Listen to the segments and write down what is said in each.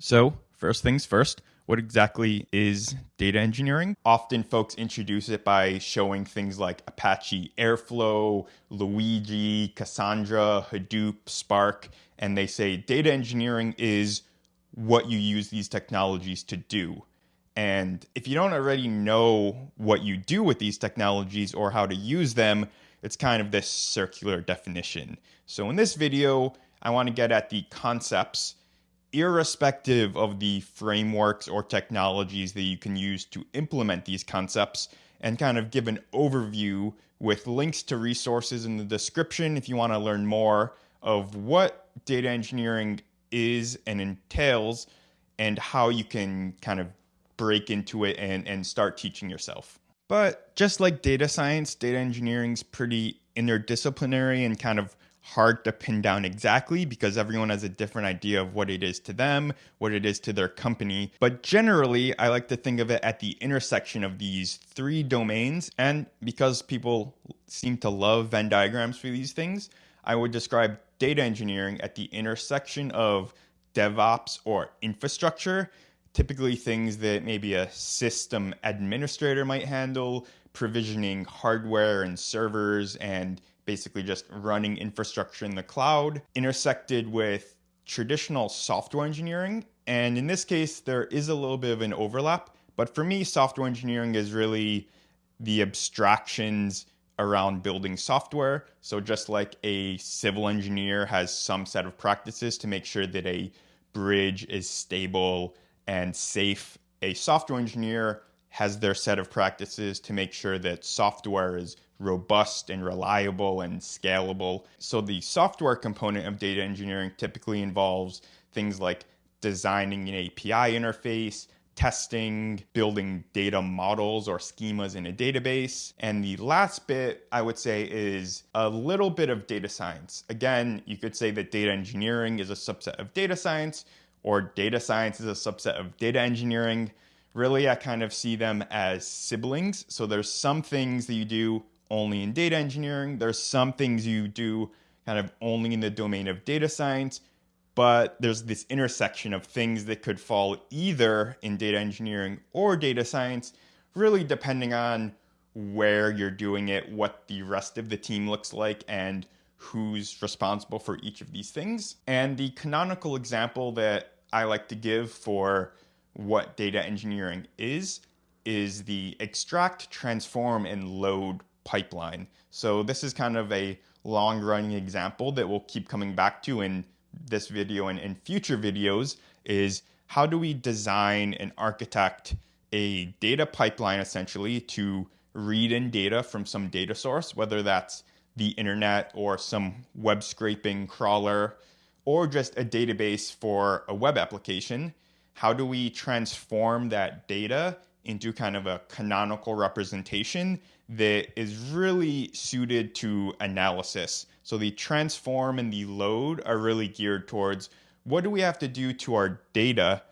So, first things first, what exactly is data engineering? Often folks introduce it by showing things like Apache Airflow, Luigi, Cassandra, Hadoop, Spark, and they say data engineering is what you use these technologies to do. And if you don't already know what you do with these technologies or how to use them, it's kind of this circular definition. So in this video, I want to get at the concepts irrespective of the frameworks or technologies that you can use to implement these concepts and kind of give an overview with links to resources in the description if you want to learn more of what data engineering is and entails and how you can kind of break into it and, and start teaching yourself. But just like data science, data engineering is pretty interdisciplinary and kind of hard to pin down exactly because everyone has a different idea of what it is to them, what it is to their company. But generally, I like to think of it at the intersection of these three domains. And because people seem to love Venn diagrams for these things, I would describe data engineering at the intersection of DevOps or infrastructure, typically things that maybe a system administrator might handle, provisioning hardware and servers and basically just running infrastructure in the cloud, intersected with traditional software engineering. And in this case, there is a little bit of an overlap. But for me, software engineering is really the abstractions around building software. So just like a civil engineer has some set of practices to make sure that a bridge is stable and safe, a software engineer has their set of practices to make sure that software is robust and reliable and scalable. So the software component of data engineering typically involves things like designing an API interface, testing, building data models or schemas in a database. And the last bit I would say is a little bit of data science. Again, you could say that data engineering is a subset of data science or data science is a subset of data engineering. Really, I kind of see them as siblings. So there's some things that you do only in data engineering. There's some things you do kind of only in the domain of data science, but there's this intersection of things that could fall either in data engineering or data science, really depending on where you're doing it, what the rest of the team looks like, and who's responsible for each of these things. And the canonical example that I like to give for what data engineering is is the extract, transform, and load pipeline. So this is kind of a long running example that we'll keep coming back to in this video and in future videos is how do we design and architect a data pipeline essentially to read in data from some data source, whether that's the internet or some web scraping crawler or just a database for a web application. How do we transform that data into kind of a canonical representation that is really suited to analysis. So the transform and the load are really geared towards what do we have to do to our data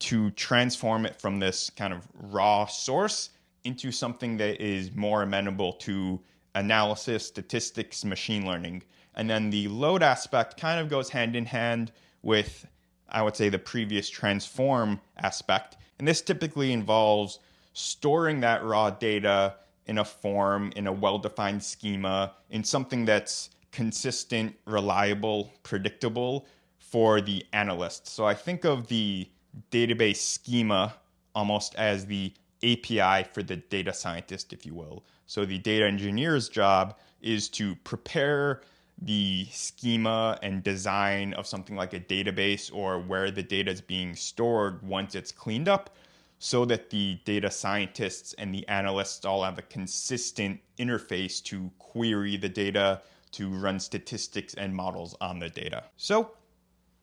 to transform it from this kind of raw source into something that is more amenable to analysis, statistics, machine learning. And then the load aspect kind of goes hand in hand with, I would say, the previous transform aspect. And this typically involves storing that raw data in a form, in a well defined schema, in something that's consistent, reliable, predictable for the analyst. So I think of the database schema almost as the API for the data scientist, if you will. So the data engineer's job is to prepare the schema and design of something like a database or where the data is being stored once it's cleaned up so that the data scientists and the analysts all have a consistent interface to query the data, to run statistics and models on the data. So,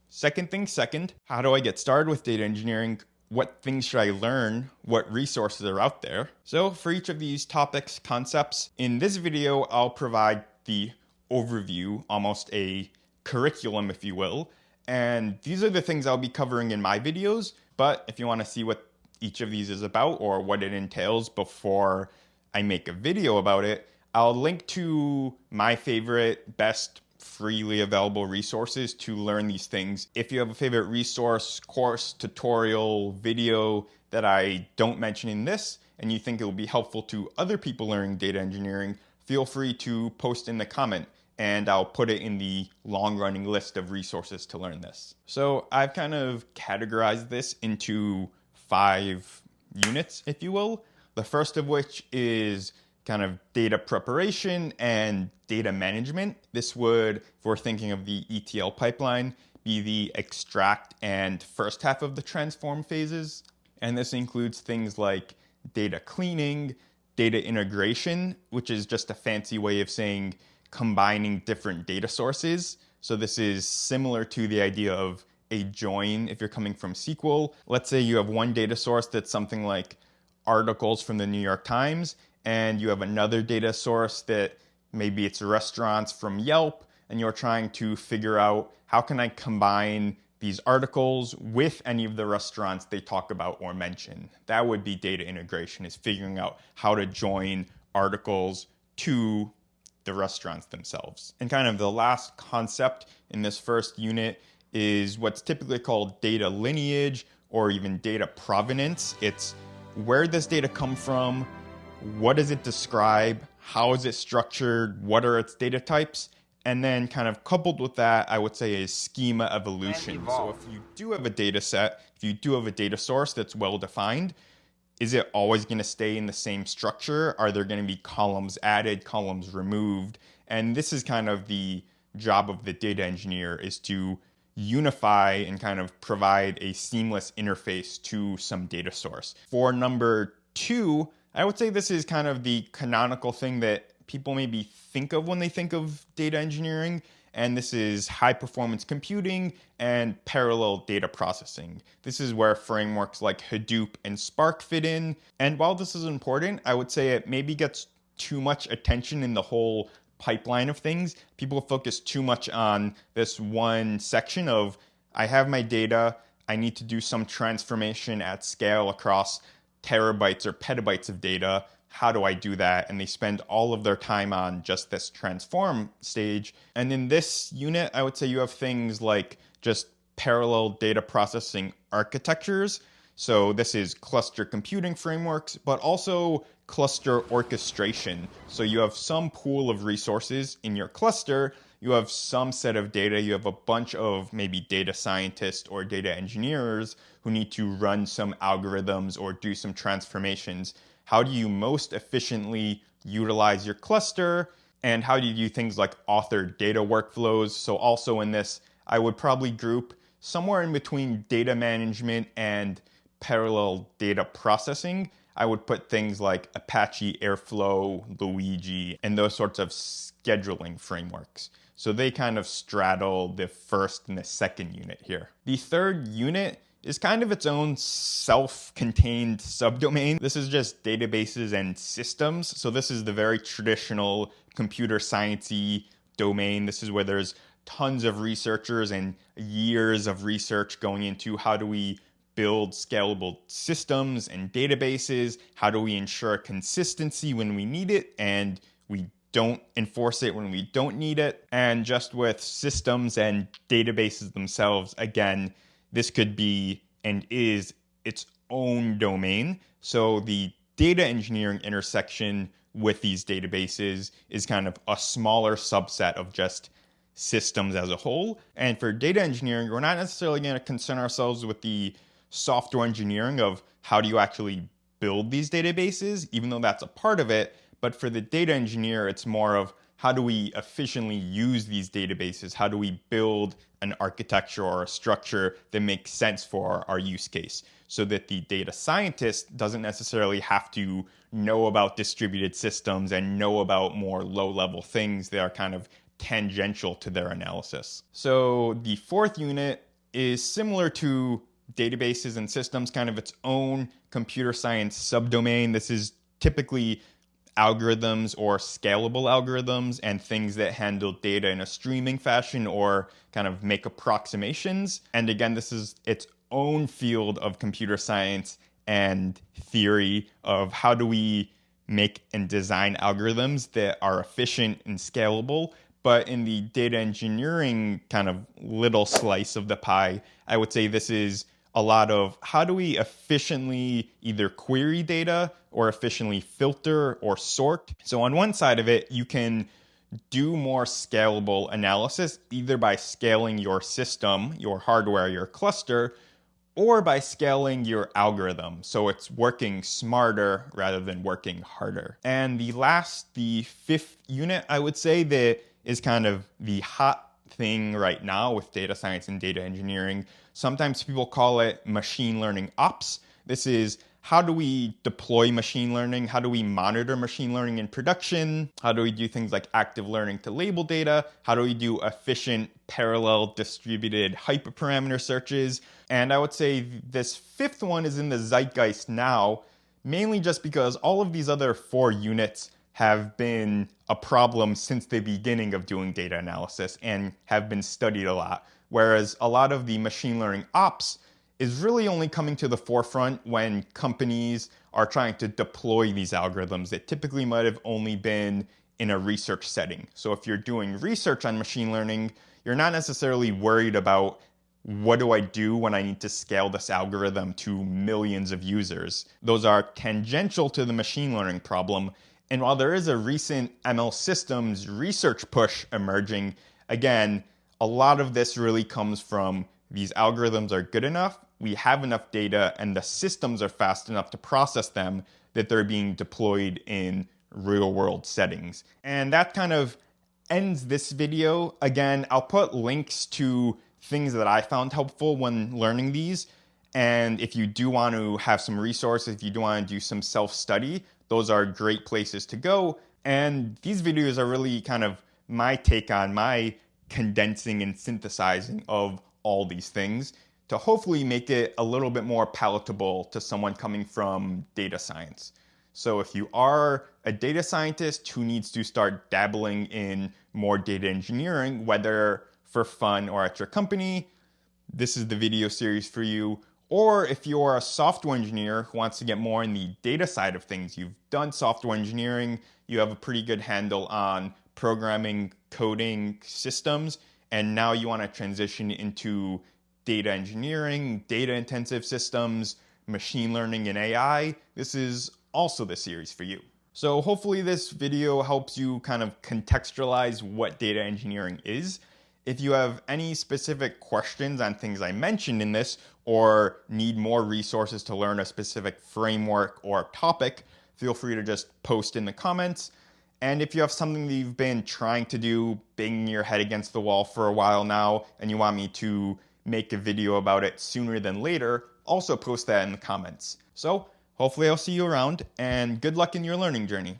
second thing second, how do I get started with data engineering? What things should I learn? What resources are out there? So, for each of these topics, concepts, in this video, I'll provide the overview, almost a curriculum, if you will. And these are the things I'll be covering in my videos. But if you want to see what each of these is about or what it entails before I make a video about it, I'll link to my favorite, best freely available resources to learn these things. If you have a favorite resource, course, tutorial, video that I don't mention in this, and you think it will be helpful to other people learning data engineering, feel free to post in the comment and I'll put it in the long running list of resources to learn this. So I've kind of categorized this into five units, if you will. The first of which is kind of data preparation and data management. This would, if we're thinking of the ETL pipeline, be the extract and first half of the transform phases. And this includes things like data cleaning, data integration, which is just a fancy way of saying combining different data sources. So this is similar to the idea of a join if you're coming from SQL. Let's say you have one data source that's something like articles from the New York Times, and you have another data source that maybe it's restaurants from Yelp, and you're trying to figure out how can I combine these articles with any of the restaurants they talk about or mention. That would be data integration, is figuring out how to join articles to the restaurants themselves. And kind of the last concept in this first unit is what's typically called data lineage or even data provenance. It's where does data come from? What does it describe? How is it structured? What are its data types? And then kind of coupled with that, I would say is schema evolution. So if you do have a data set, if you do have a data source that's well defined, is it always going to stay in the same structure? Are there going to be columns added, columns removed? And this is kind of the job of the data engineer is to unify and kind of provide a seamless interface to some data source. For number two, I would say this is kind of the canonical thing that people maybe think of when they think of data engineering, and this is high performance computing and parallel data processing. This is where frameworks like Hadoop and Spark fit in. And while this is important, I would say it maybe gets too much attention in the whole pipeline of things. People focus too much on this one section of I have my data, I need to do some transformation at scale across terabytes or petabytes of data how do I do that? And they spend all of their time on just this transform stage. And in this unit, I would say you have things like just parallel data processing architectures. So this is cluster computing frameworks, but also cluster orchestration. So you have some pool of resources in your cluster, you have some set of data, you have a bunch of maybe data scientists or data engineers who need to run some algorithms or do some transformations how do you most efficiently utilize your cluster? And how do you do things like author data workflows? So, also in this, I would probably group somewhere in between data management and parallel data processing. I would put things like Apache Airflow, Luigi, and those sorts of scheduling frameworks. So they kind of straddle the first and the second unit here. The third unit is kind of its own self-contained subdomain. This is just databases and systems. So this is the very traditional computer sciencey domain. This is where there's tons of researchers and years of research going into how do we build scalable systems and databases? How do we ensure consistency when we need it and we don't enforce it when we don't need it? And just with systems and databases themselves, again, this could be and is its own domain. So the data engineering intersection with these databases is kind of a smaller subset of just systems as a whole. And for data engineering, we're not necessarily going to concern ourselves with the software engineering of how do you actually build these databases, even though that's a part of it. But for the data engineer, it's more of how do we efficiently use these databases? How do we build an architecture or a structure that makes sense for our use case so that the data scientist doesn't necessarily have to know about distributed systems and know about more low level things that are kind of tangential to their analysis. So the fourth unit is similar to databases and systems, kind of its own computer science subdomain. This is typically algorithms or scalable algorithms and things that handle data in a streaming fashion or kind of make approximations. And again, this is its own field of computer science and theory of how do we make and design algorithms that are efficient and scalable, But in the data engineering kind of little slice of the pie, I would say this is a lot of how do we efficiently either query data or efficiently filter or sort. So on one side of it, you can do more scalable analysis either by scaling your system, your hardware, your cluster, or by scaling your algorithm so it's working smarter rather than working harder. And the last, the fifth unit, I would say that is kind of the hot thing right now with data science and data engineering. Sometimes people call it machine learning ops. This is how do we deploy machine learning? How do we monitor machine learning in production? How do we do things like active learning to label data? How do we do efficient parallel distributed hyperparameter searches? And I would say this fifth one is in the zeitgeist now, mainly just because all of these other four units have been a problem since the beginning of doing data analysis and have been studied a lot. Whereas a lot of the machine learning ops is really only coming to the forefront when companies are trying to deploy these algorithms that typically might have only been in a research setting. So if you're doing research on machine learning, you're not necessarily worried about what do I do when I need to scale this algorithm to millions of users. Those are tangential to the machine learning problem. And while there is a recent ML systems research push emerging, again, a lot of this really comes from these algorithms are good enough, we have enough data, and the systems are fast enough to process them that they're being deployed in real world settings. And that kind of ends this video. Again, I'll put links to things that I found helpful when learning these. And if you do want to have some resources, if you do want to do some self study, those are great places to go. And these videos are really kind of my take on my condensing and synthesizing of all these things to hopefully make it a little bit more palatable to someone coming from data science. So if you are a data scientist who needs to start dabbling in more data engineering, whether for fun or at your company, this is the video series for you. Or if you're a software engineer who wants to get more in the data side of things, you've done software engineering, you have a pretty good handle on programming, coding systems, and now you want to transition into data engineering, data intensive systems, machine learning, and AI, this is also the series for you. So hopefully this video helps you kind of contextualize what data engineering is. If you have any specific questions on things I mentioned in this or need more resources to learn a specific framework or topic, feel free to just post in the comments. And if you have something that you've been trying to do, banging your head against the wall for a while now, and you want me to make a video about it sooner than later, also post that in the comments. So hopefully I'll see you around and good luck in your learning journey.